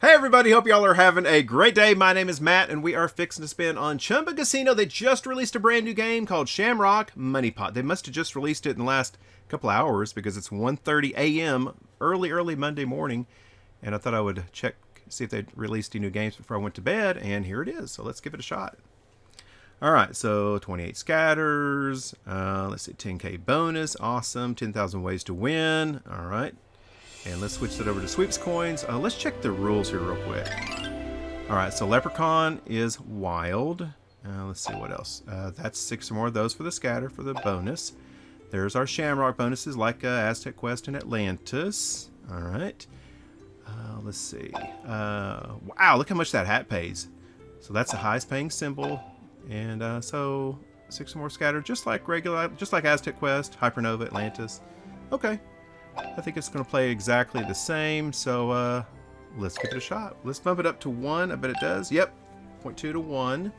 Hey everybody, hope y'all are having a great day. My name is Matt and we are fixing to spin on Chumba Casino. They just released a brand new game called Shamrock Money Pot. They must have just released it in the last couple hours because it's 1.30 a.m. early, early Monday morning. And I thought I would check, see if they'd released any new games before I went to bed. And here it is. So let's give it a shot. All right, so 28 scatters. Uh, let's see, 10k bonus. Awesome. 10,000 ways to win. All right. And let's switch that over to sweeps coins. Uh, let's check the rules here real quick. All right, so Leprechaun is wild. Uh, let's see what else. Uh, that's six or more of those for the scatter for the bonus. There's our Shamrock bonuses like uh, Aztec Quest and Atlantis. All right. Uh, let's see. Uh, wow, look how much that hat pays. So that's the highest paying symbol. And so six or more scatter, just like regular, just like Aztec Quest, Hypernova, Atlantis. Okay, I think it's going to play exactly the same, so uh, let's give it a shot. Let's bump it up to 1. I bet it does. Yep, 0.2 to 1.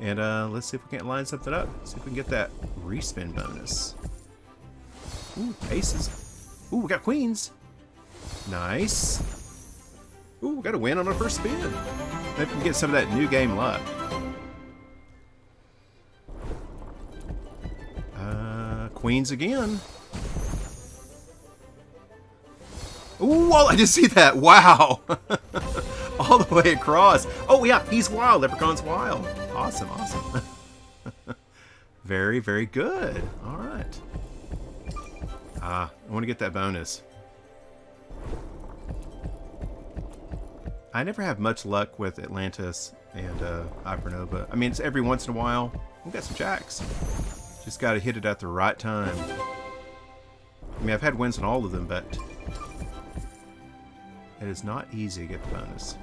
And uh, let's see if we can't line something up. See if we can get that respin bonus. Ooh, aces. Ooh, we got queens. Nice. Ooh, we got a win on our first spin. Maybe we can get some of that new game luck. Uh, queens again. Ooh, I just see that. Wow. All the way across. Oh, yeah, he's wild. Leprechaun's wild. Awesome, awesome. very, very good. All right. Ah, I want to get that bonus. I never have much luck with Atlantis and uh, Hypernova. I mean, it's every once in a while. We've got some jacks. Just got to hit it at the right time. I mean, I've had wins on all of them, but it is not easy to get the bonus.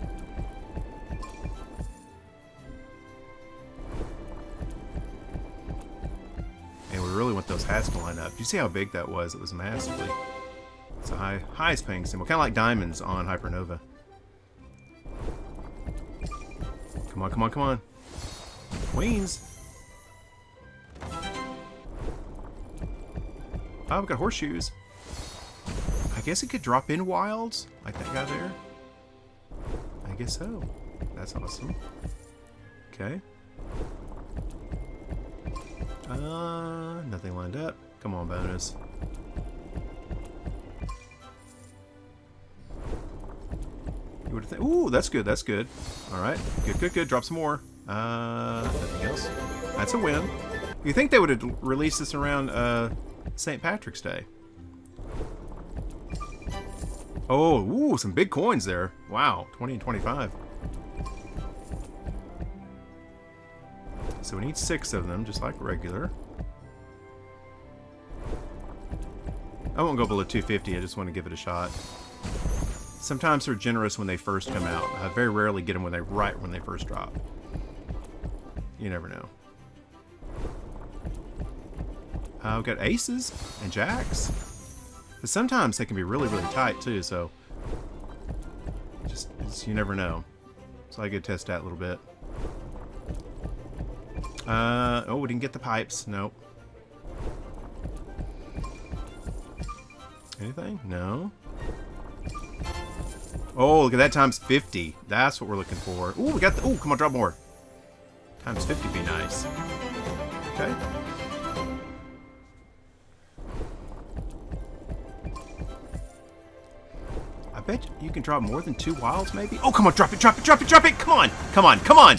And we really want those hats to line up. You see how big that was? It was massively. It's a high, highest paying symbol. Kind of like diamonds on Hypernova. Come on, come on, come on. Queens. Oh, we got horseshoes guess it could drop in wilds, like that guy there. I guess so. That's awesome. Okay. Uh, nothing lined up. Come on, bonus. You would think. Ooh, that's good. That's good. All right. Good, good, good. Drop some more. Uh, nothing else. That's a win. You think they would have released this around uh, St. Patrick's Day? Oh, ooh, some big coins there. Wow, 20 and 25. So we need six of them, just like regular. I won't go below 250, I just want to give it a shot. Sometimes they're generous when they first come out. I very rarely get them when they right when they first drop. You never know. Uh, we've got aces and jacks. But sometimes they can be really, really tight too, so just, you never know. So I could test that a little bit. Uh, oh, we didn't get the pipes. Nope. Anything? No. Oh, look at that times 50. That's what we're looking for. Oh, we got the... Oh, come on, drop more. Times 50 be nice. Okay. Bet you can drop more than two wilds, maybe? Oh, come on, drop it, drop it, drop it, drop it! Come on, come on, come on!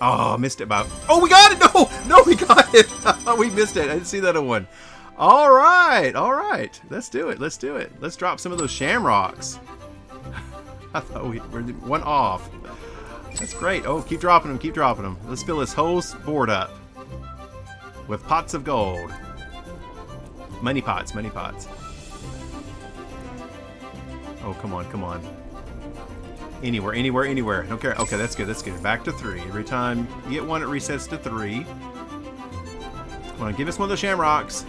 Oh, missed it about... Oh, we got it! No, no, we got it! we missed it. I didn't see that one. All right, all right. Let's do it, let's do it. Let's drop some of those shamrocks. I thought we were one off. That's great. Oh, keep dropping them, keep dropping them. Let's fill this whole board up with pots of gold. Money pots, money pots. Oh, come on, come on. Anywhere, anywhere, anywhere. Don't care. Okay, that's good, that's good. Back to three. Every time you get one, it resets to three. Come on, give us one of the shamrocks.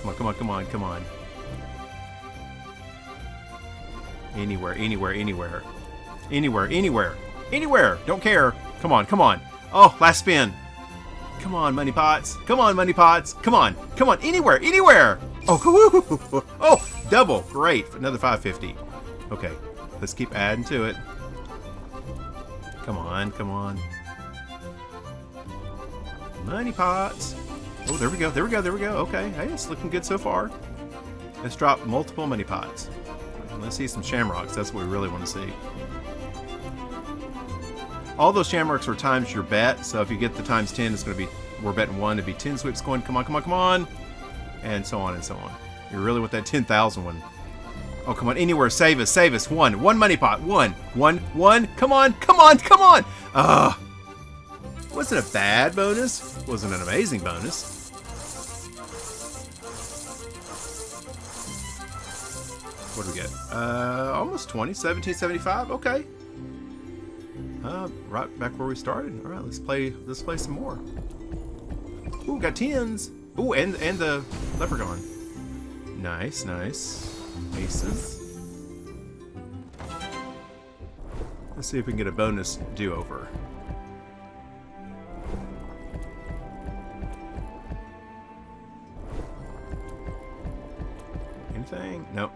Come on, come on, come on, come on. Anywhere, anywhere, anywhere. Anywhere, anywhere. Anywhere! Don't care. Come on, come on. Oh, last spin. Come on, money pots. Come on, money pots. Come on. Come on. Anywhere. Anywhere. Oh, oh, double. Great. Another 550. Okay. Let's keep adding to it. Come on, come on. Money pots. Oh, there we go, there we go, there we go. Okay, hey, it's looking good so far. Let's drop multiple money pots. Let's see some shamrocks. That's what we really want to see. All those shamrocks are times your bet, so if you get the times 10, it's going to be, we're betting 1 to be 10 sweeps coin. Come on, come on, come on. And so on and so on. You really want that 10,000 one. Oh, come on, anywhere, save us, save us. One, one money pot, one, one, one. Come on, come on, come on. Ah. Uh, wasn't a bad bonus. Wasn't an amazing bonus. What do we get? Uh, almost 20, 1775. Okay. Uh, right back where we started. All right, let's play. Let's play some more. Ooh, got tens. Ooh, and and the leprechaun. Nice, nice. Aces. Let's see if we can get a bonus do-over. Anything? Nope.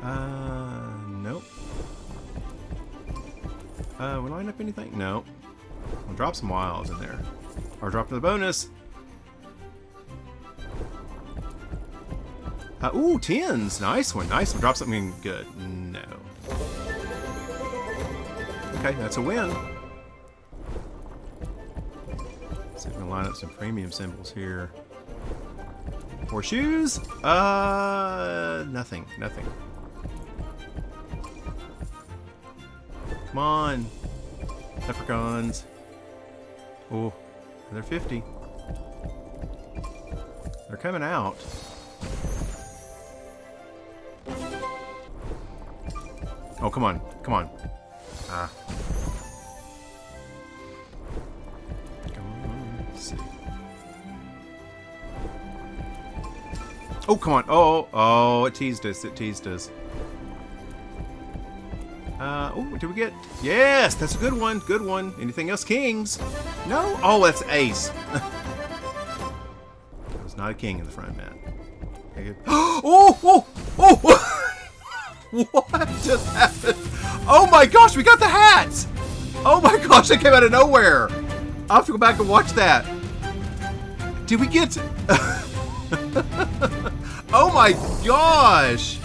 Uh, nope. Uh, we line up anything? No. We'll drop some wilds in there. Or drop the bonus. Uh, ooh, tens. Nice one. Nice one. Drop something good. No. Okay, that's a win. See if we can line up some premium symbols here. Horseshoes? Uh, nothing. Nothing. Come on. Leprechauns. Oh, they're 50. They're coming out. Oh, come on. Come on. Ah. Come on. Let's see. Oh, come on. Oh, oh, it teased us. It teased us. Uh, oh, did we get? Yes, that's a good one. Good one. Anything else? Kings? No? Oh, that's ace. There's not a king in the front, man. Oh, oh, oh! what just happened? Oh my gosh, we got the hats! Oh my gosh, they came out of nowhere. I'll have to go back and watch that. Did we get... oh my gosh!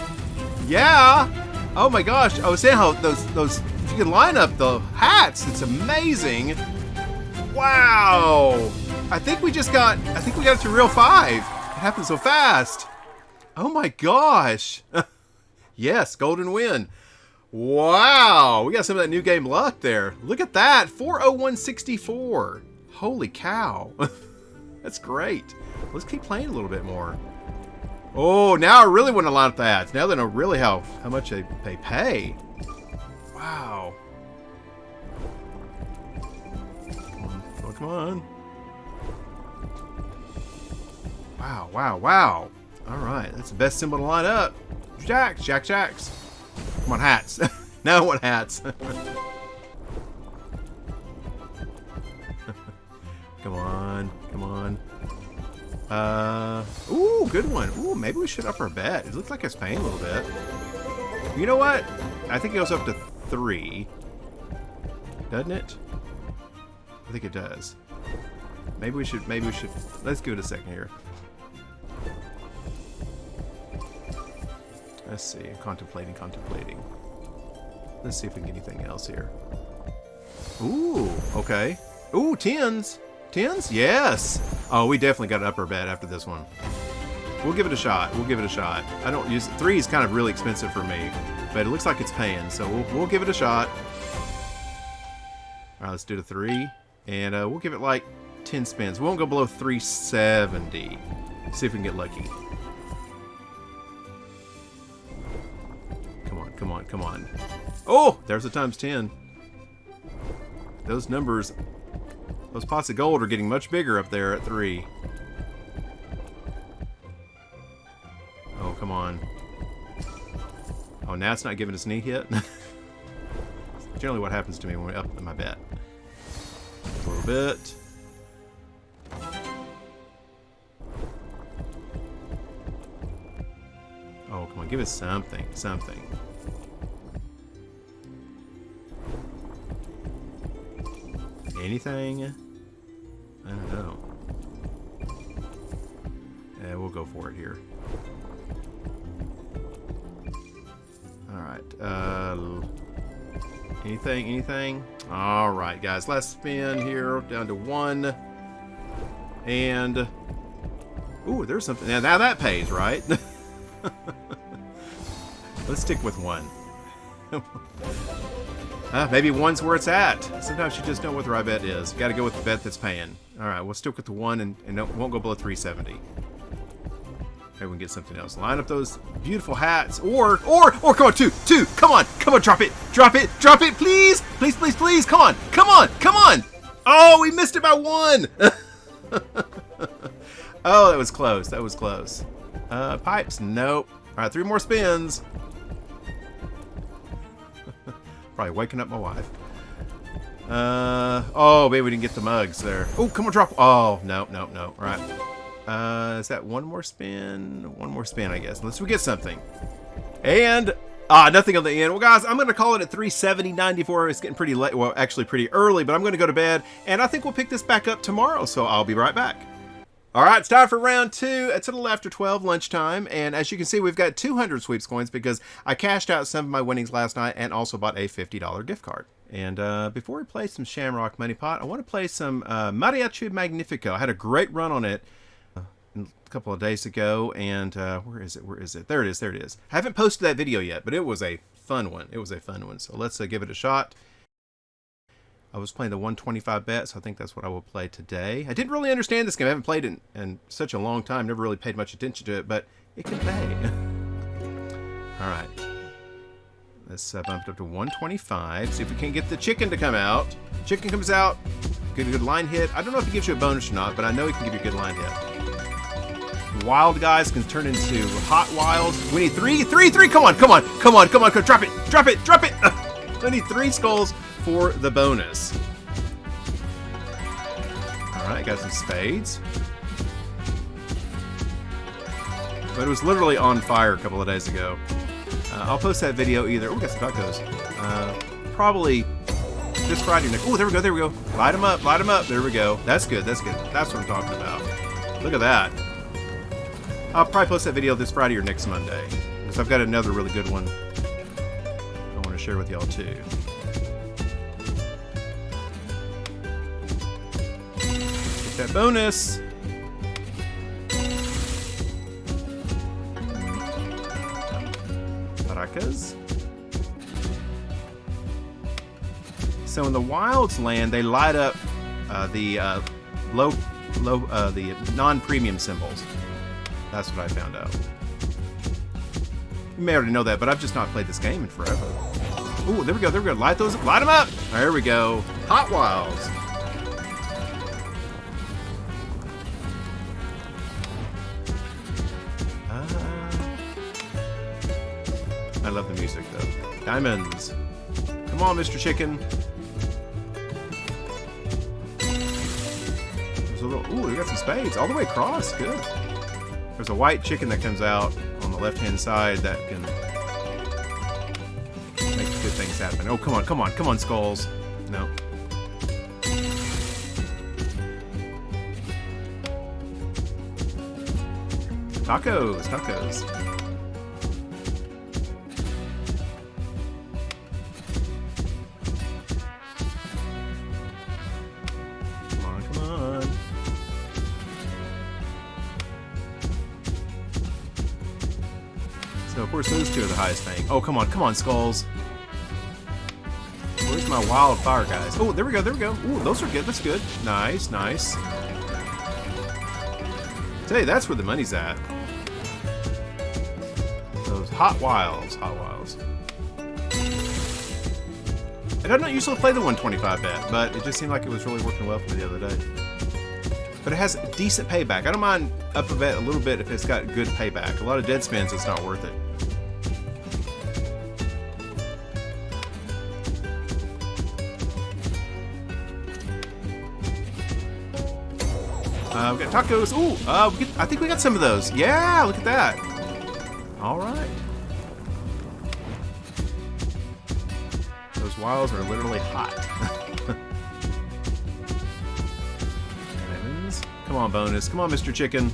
Yeah! Oh my gosh, I was saying how those, those, if you can line up the hats, it's amazing. Wow. I think we just got, I think we got it to real five. It happened so fast. Oh my gosh. yes, golden win. Wow, we got some of that new game luck there. Look at that, 40164. Holy cow. That's great. Let's keep playing a little bit more. Oh, now I really want to line up the ads. Now they know really how, how much they, they pay. Wow. Oh, come on. Wow, wow, wow. All right, that's the best symbol to line up. Jacks, Jack Jacks. Come on, hats. now want hats. come on, come on. Uh, ooh, good one. Ooh, maybe we should up our bet. It looks like it's paying a little bit. You know what? I think it goes up to three. Doesn't it? I think it does. Maybe we should, maybe we should, let's give it a second here. Let's see, contemplating, contemplating. Let's see if we can get anything else here. Ooh, okay. Ooh, tens. Tens? Yes! Oh, we definitely got an upper bet after this one. We'll give it a shot. We'll give it a shot. I don't use... Three is kind of really expensive for me. But it looks like it's paying, so we'll, we'll give it a shot. Alright, let's do the three. And uh, we'll give it like 10 spins. We won't go below 370. See if we can get lucky. Come on. Oh! There's the times 10. Those numbers those pots of gold are getting much bigger up there at three. Oh, come on. Oh, now it's not giving us any hit? generally what happens to me when we up my bet. A little bit. Oh, come on, give us something, something. Anything? I don't know. Yeah, we'll go for it here. Alright, uh... Anything, anything? Alright, guys, last spin here, down to one. And... Ooh, there's something. Now, now that pays, right? Let's stick with one. uh, maybe one's where it's at. Sometimes you just know what the right bet is. Got to go with the bet that's paying. All right, we'll stick with the one and, and won't go below 370. Maybe we can get something else. Line up those beautiful hats. Or, or, or, come on, two, two. Come on, come on, drop it, drop it, drop it, please. Please, please, please. Come on, come on, come on. Oh, we missed it by one. oh, that was close. That was close. Uh, pipes, nope. All right, three more spins. Probably waking up my wife. Uh, oh, maybe we didn't get the mugs there. Oh, come on, drop. Oh, no, no, no. All right. Uh, is that one more spin? One more spin, I guess. Unless we get something. And, ah, nothing on the end. Well, guys, I'm going to call it at 370.94. It's getting pretty late. Well, actually pretty early, but I'm going to go to bed. And I think we'll pick this back up tomorrow, so I'll be right back. All right, it's time for round two. It's a little after 12 lunchtime, and as you can see, we've got 200 sweeps coins because I cashed out some of my winnings last night and also bought a $50 gift card. And uh, before we play some Shamrock Money Pot, I want to play some uh, Mariachi Magnifico. I had a great run on it a couple of days ago, and uh, where is it? Where is it? There it is. There it is. I haven't posted that video yet, but it was a fun one. It was a fun one. So let's uh, give it a shot. I was playing the 125 bet, so I think that's what I will play today. I didn't really understand this game. I haven't played it in, in such a long time. Never really paid much attention to it, but it can pay. All right. Let's uh, bump it up to 125. See if we can get the chicken to come out. Chicken comes out. Good, good line hit. I don't know if it gives you a bonus or not, but I know it can give you a good line hit wild guys can turn into hot wilds. We need three, three, three. Come on, come on, come on, come on. Come, drop it, drop it, drop it. I need three skulls for the bonus. All right, got some spades. But it was literally on fire a couple of days ago. Uh, I'll post that video either. Oh, got some tacos. Uh, probably this Friday. Oh, there we go, there we go. Light them up, light them up. There we go. That's good, that's good. That's what I'm talking about. Look at that. I'll probably post that video this Friday or next Monday. Because I've got another really good one I want to share with y'all too. That bonus! Paracas. So in the Wilds land, they light up uh, the uh, low, low, uh, the non-premium symbols. That's what I found out. You may already know that, but I've just not played this game in forever. Ooh, there we go, there we go. Light those, light them up! There we go. Hot Wilds. Love the music, though. Diamonds. Come on, Mr. Chicken. There's a little, ooh, we got some spades. All the way across. Good. There's a white chicken that comes out on the left-hand side that can make good things happen. Oh, come on, come on, come on, skulls. No. Tacos, tacos. Course, those two are the highest thing. Oh, come on, come on, skulls. Where's my wildfire guys? Oh, there we go, there we go. Ooh, those are good, that's good. Nice, nice. You, that's where the money's at. Those hot wilds, hot wilds. I don't usually play the 125 bet, but it just seemed like it was really working well for me the other day. But it has decent payback. I don't mind up a bet a little bit if it's got good payback. A lot of dead spins, it's not worth it. Uh, we got tacos. Ooh, uh, we get, I think we got some of those. Yeah, look at that. All right. Those wilds are literally hot. Come on, bonus. Come on, Mr. Chicken.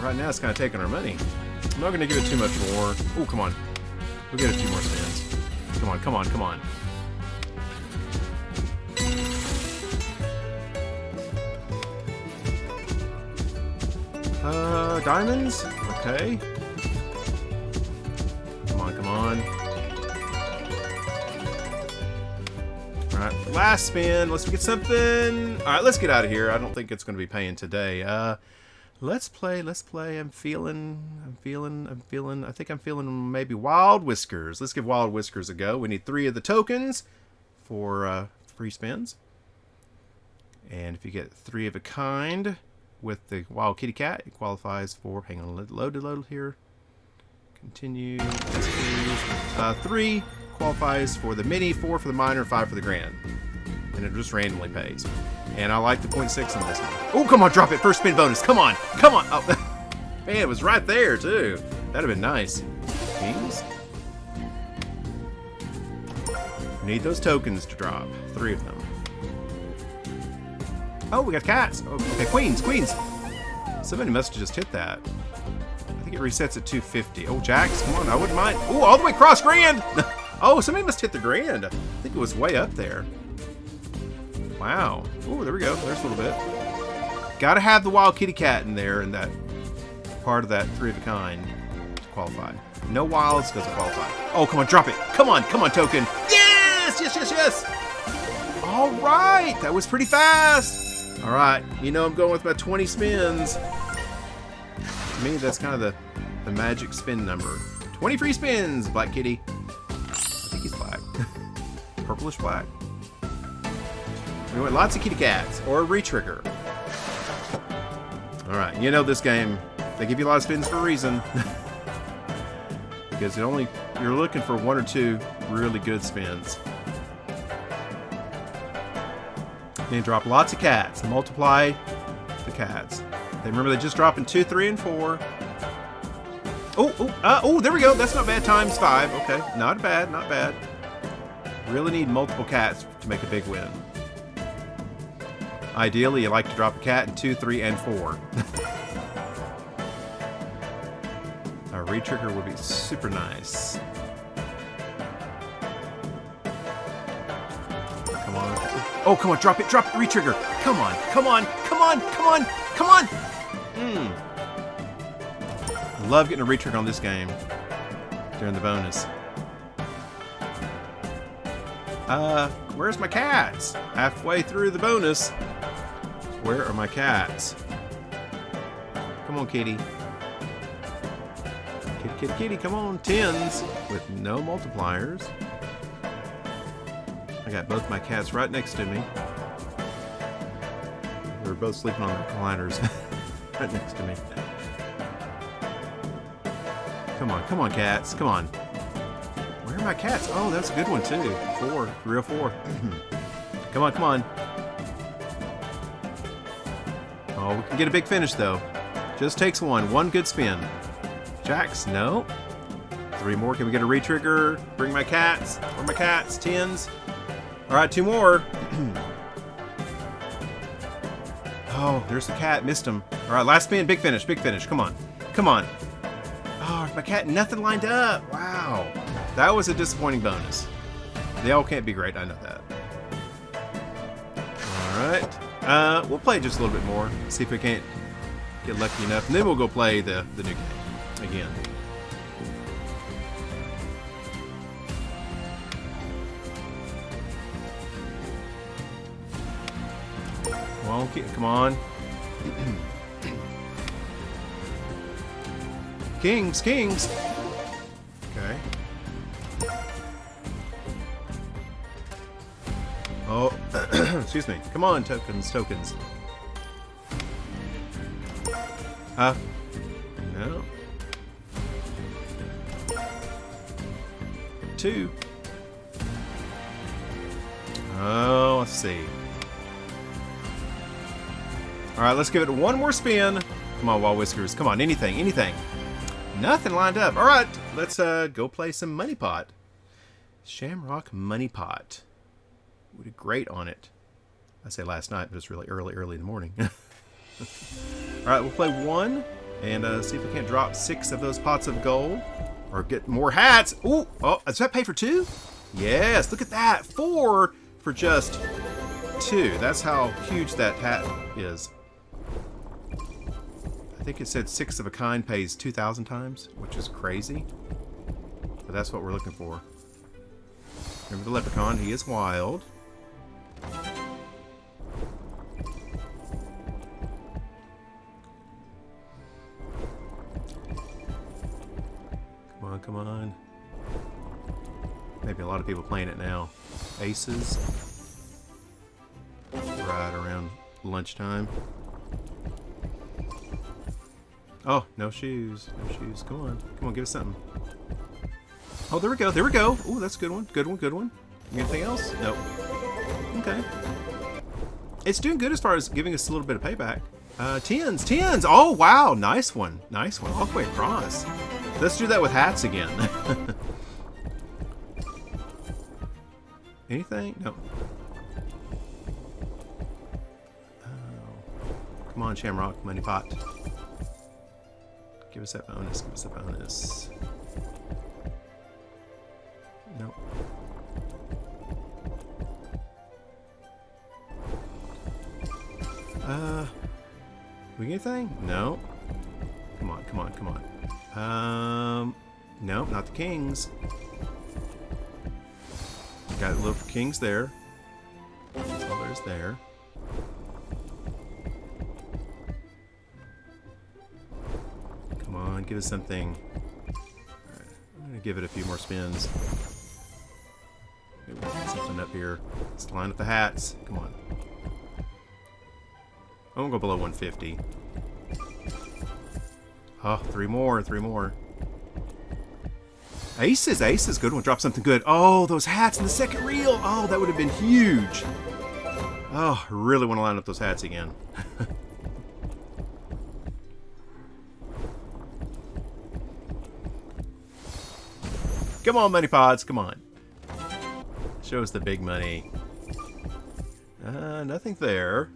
Right now, it's kind of taking our money. I'm not going to give it too much more. Oh, come on. We'll get a few more stands. Come on, come on, come on. Diamonds? Okay. Come on, come on. Alright, last spin. Let's get something. Alright, let's get out of here. I don't think it's going to be paying today. Uh, let's play, let's play. I'm feeling, I'm feeling, I'm feeling, I think I'm feeling maybe Wild Whiskers. Let's give Wild Whiskers a go. We need three of the tokens for uh, free spins. And if you get three of a kind, with the wild kitty cat. It qualifies for, hang on, load to load here. Continue. Uh, three qualifies for the mini, four for the minor, five for the grand. And it just randomly pays. And I like the 0.6 in this one. Oh, come on, drop it. First spin bonus. Come on. Come on. Oh, man, it was right there, too. That'd have been nice. Kings. Need those tokens to drop. Three of them. Oh, we got cats. Oh, okay, queens, queens. Somebody must have just hit that. I think it resets at 250. Oh, jacks, come on, I wouldn't mind. Oh, all the way across grand. oh, somebody must hit the grand. I think it was way up there. Wow. Oh, there we go. There's a little bit. Got to have the wild kitty cat in there and that part of that three of a kind to qualify. No wilds doesn't qualify. Oh, come on, drop it. Come on, come on, token. Yes, yes, yes, yes. All right, that was pretty fast. Alright, you know I'm going with my 20 spins. To me, that's kind of the, the magic spin number. 20 free spins, Black Kitty. I think he's black. Purplish black. We want lots of kitty cats, or a retrigger. Alright, you know this game, they give you a lot of spins for a reason. because it only you're looking for one or two really good spins. Then drop lots of cats. Multiply the cats. They remember they just drop in 2, 3, and 4. Oh, oh, uh, oh, there we go. That's not bad. Times 5. Okay, not bad, not bad. Really need multiple cats to make a big win. Ideally, you like to drop a cat in 2, 3, and 4. a retrigger would be super nice. Oh, come on, drop it, drop it, retrigger. Come on, come on, come on, come on, come on. Hmm. Love getting a retrigger on this game during the bonus. Uh, where's my cats? Halfway through the bonus. Where are my cats? Come on, kitty. Kitty, kitty, kitty, come on. Tens with no multipliers. Got both my cats right next to me. They're both sleeping on their recliners right next to me. Come on, come on, cats. Come on. Where are my cats? Oh, that's a good one, too. Four. Real four. come on, come on. Oh, we can get a big finish, though. Just takes one. One good spin. Jacks, no. Three more. Can we get a retrigger? Bring my cats. Where my cats? Tens. All right, two more. oh, there's the cat. Missed him. All right, last spin. Big finish. Big finish. Come on. Come on. Oh, my cat. Nothing lined up. Wow. That was a disappointing bonus. They all can't be great. I know that. All right. Uh, we'll play just a little bit more. See if we can't get lucky enough. And then we'll go play the, the new game again. On, come on. kings, kings. Okay. Oh, excuse me. Come on, tokens, tokens. Uh, no. Two. Oh, let's see. Alright, let's give it one more spin. Come on, Wild Whiskers. Come on, anything, anything. Nothing lined up. All right, let's uh, go play some Money Pot. Shamrock Money Pot. We did great on it. I say last night, but it's really early, early in the morning. All right, we'll play one and uh, see if we can't drop six of those pots of gold or get more hats. Ooh, oh, does that pay for two? Yes, look at that. Four for just two. That's how huge that hat is. I think it said six of a kind pays 2,000 times, which is crazy. But that's what we're looking for. Remember the leprechaun, he is wild. Come on, come on. Maybe a lot of people playing it now. Aces. Right around lunchtime. Oh, no shoes. No shoes. Come on. Come on, give us something. Oh, there we go. There we go. Oh, that's a good one. Good one, good one. Anything else? Nope. Okay. It's doing good as far as giving us a little bit of payback. Uh, tens, tens. Oh, wow. Nice one. Nice one. All the way across. Let's do that with hats again. Anything? No. Oh. Come on, Shamrock. Money pot. Give us that bonus. Give us that bonus. Nope. Uh, we get anything? No. Come on, come on, come on. Um, no, not the kings. Got a little kings there. All there's there. Give us something. Alright, I'm gonna give it a few more spins. Maybe we'll something up here. Let's line up the hats. Come on. I won't go below 150. Oh, ah, three more, three more. Aces, aces, good one. Drop something good. Oh, those hats in the second reel. Oh, that would have been huge. Oh, really want to line up those hats again. come on, money pots, come on. Show us the big money. Uh, nothing there.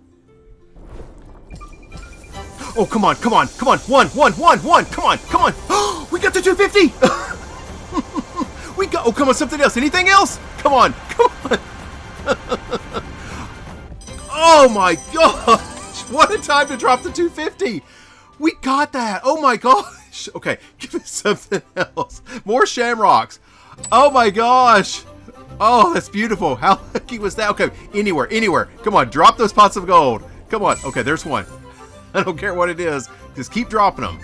Oh, come on, come on, come on. One, one, one, one. Come on, come on. we got to 250. we got, oh, come on, something else. Anything else? Come on, come on. oh my gosh. What a time to drop the 250. We got that. Oh my gosh. Okay, give me something else. More shamrocks. Oh my gosh. Oh, that's beautiful. How lucky was that? Okay, anywhere, anywhere. Come on, drop those pots of gold. Come on. Okay, there's one. I don't care what it is. Just keep dropping them.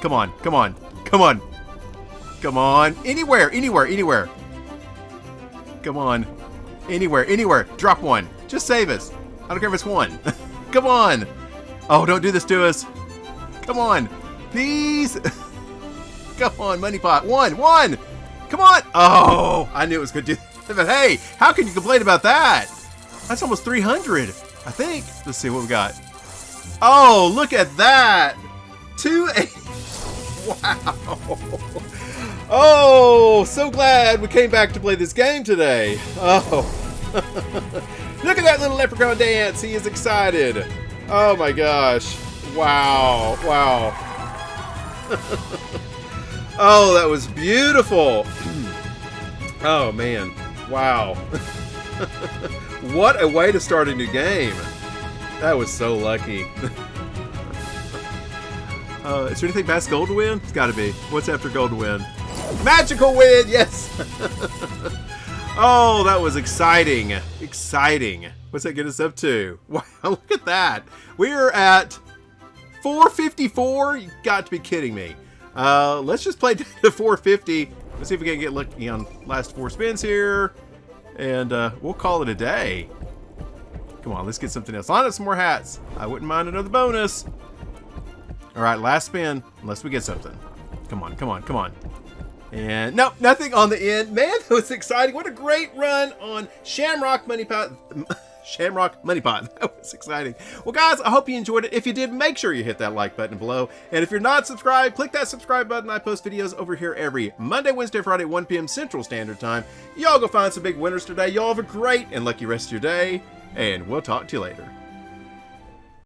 Come on, come on, come on. Come on. Anywhere, anywhere, anywhere. Come on. Anywhere, anywhere. Drop one. Just save us. I don't care if it's one. come on. Oh, don't do this to us. Come on. Please. come on, money pot. One, one. Come on. Oh, I knew it was going to do But hey, how can you complain about that? That's almost 300, I think. Let's see what we got. Oh, look at that! Two eight. Wow. Oh, so glad we came back to play this game today. Oh. look at that little leprechaun dance. He is excited. Oh my gosh. Wow. Wow. Oh, that was beautiful. oh man. Wow. what a way to start a new game. That was so lucky. uh, is there anything past gold to win? It's gotta be. What's after gold to win? Magical win! Yes! oh, that was exciting. Exciting. What's that get us up to? Wow, look at that. We're at 454? You got to be kidding me. Uh, let's just play to 450. Let's see if we can get lucky on last four spins here. And uh, we'll call it a day. Come on, let's get something else. Line up some more hats. I wouldn't mind another bonus. All right, last spin, unless we get something. Come on, come on, come on. And no, nothing on the end. Man, that was exciting. What a great run on Shamrock Money Pot. Shamrock Money Pot. That was exciting. Well, guys, I hope you enjoyed it. If you did, make sure you hit that like button below. And if you're not subscribed, click that subscribe button. I post videos over here every Monday, Wednesday, Friday, 1 p.m. Central Standard Time. Y'all go find some big winners today. Y'all have a great and lucky rest of your day, and we'll talk to you later.